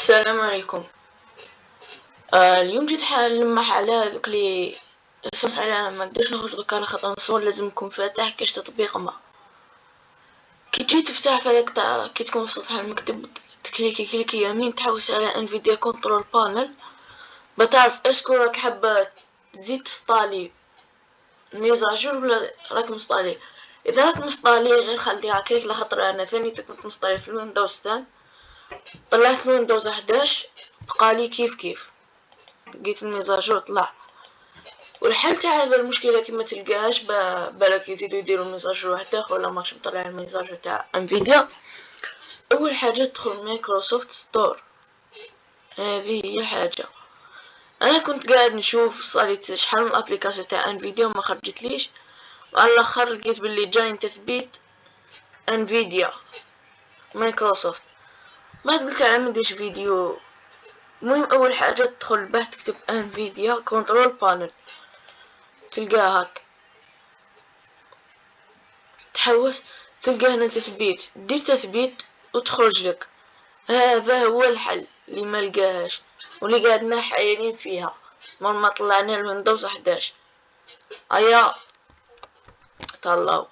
السلام عليكم. آه اليوم جيت نلمح على هذوك لي سمح أنا ما نقدرش نخرج دوكا على خاطر نصور لازم نكون فاتح كاش تطبيق ما. كي تجي تفتح في هذاك تاع كي تكون في سطح المكتب تكليكي كليكي يمين تحوس على Nvidia Control Panel بتعرف est-ce que راك حابة تزيد تسطالي mise à jour ولا راك مسطالي إذا راك مسطالي غير خليها هكاك لخاطر أنا ثاني كنت مسطالي في ال Windows 10 طلعت Windows 11 بقالي كيف كيف. لقيت ال mise à jour طلع. والحل تاع هذا المشكلة كي ما تلقاهاش بالك يزيدو يديرو mise à jour واحد اخر ولا ماكش مطلع ال mise à jour تاع Nvidia أول حاجة تدخل Microsoft Store. هذه هي الحاجة. أنا كنت قاعد نشوف صارت شحال من ال applications تاع Nvidia وما خرجتليش. وعلى الأخر لقيت باللي جاي تثبيت Nvidia Microsoft. ما قلت أنا مديش فيديو. المهم أول حاجة تدخل البحث تكتب Nvidia Control Panel تلقاها هاك. تحوس تلقى هنا تثبيت. دير تثبيت وتخرج لك. هذا هو الحل اللي ما لقاهاش واللي قاعدنا حايرين فيها. مر ما طلعنا ال Windows 11 هيا طلعوا